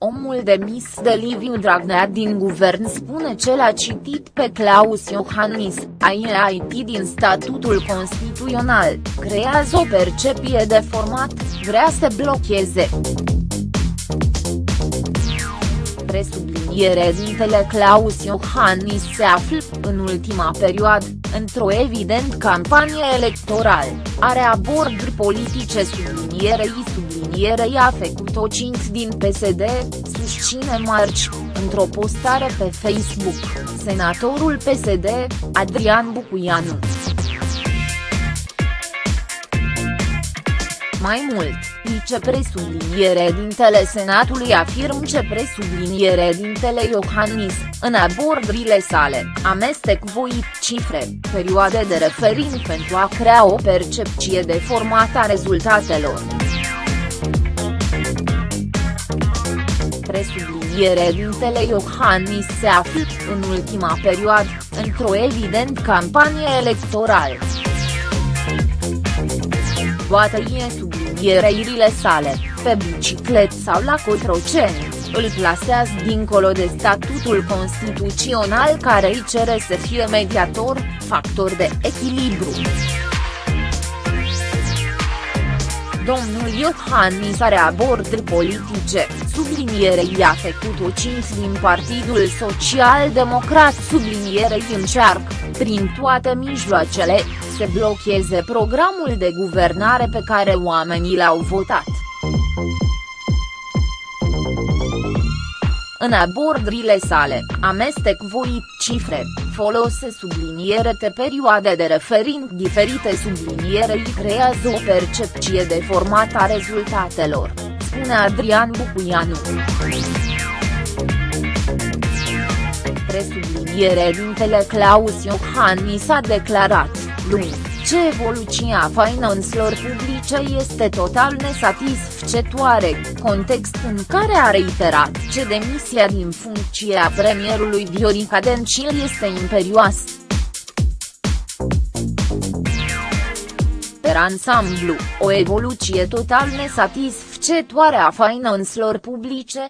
candidatul demis de Liviu Dragnea din guvern spune ce l-a citit pe Claus Iohannis, AIT din statutul constituțional, creează o percepție de format, vrea să blocheze presubliniere dintele Claus Iohannis se află, în ultima perioadă, într-o evident campanie electorală, are aborduri politice sublinierei sublinierei a făcut-o cinți din PSD, susține Marci, într-o postare pe Facebook, senatorul PSD, Adrian Bucuianu. Mai mult, vicepresubliniere dintele Senatului afirm ce presubliniere dintele Iohannis, în abordurile sale, amestec voit cifre, perioade de referind pentru a crea o percepție de format a rezultatelor. Presubliniere dintele Iohannis se află, în ultima perioadă, într-o evident campanie electorală toate e subliniereirile sale, pe biciclet sau la cotroceni, îl plasează dincolo de statutul constituțional care îi cere să fie mediator, factor de echilibru. Domnul Iohannis are aborduri politice, sublinierei a făcut-o cinci din Partidul Social Democrat sublinierei încearcă, prin toate mijloacele, să blocheze programul de guvernare pe care oamenii l-au votat. În abordurile sale, amestec voit cifre, folose subliniere de perioade de referind diferite subliniere îi creează o percepție de format a rezultatelor, spune Adrian Bucuianu. Presubliniere dintele Claus Iohannis a declarat, luni, ce evoluția finanțelor publice este total nesatisfăcătoare, context în care a reiterat ce demisia din funcție a premierului Viorica Dencil este imperioasă. Per ansamblu, o evoluție total nesatisfăcătoare a finanțelor publice,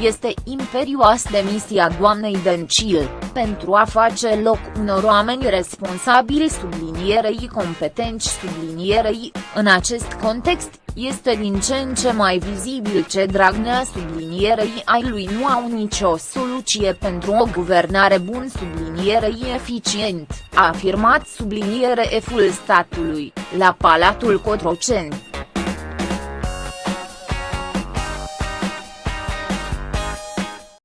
este imperioasă demisia doamnei Dencil, pentru a face loc unor oameni responsabili sublinierei competenți sublinierei, în acest context, este din ce în ce mai vizibil ce Dragnea sublinierei ai lui nu au nicio soluție pentru o guvernare bun sublinierei eficient, a afirmat subliniere eful statului, la Palatul Cotroceni.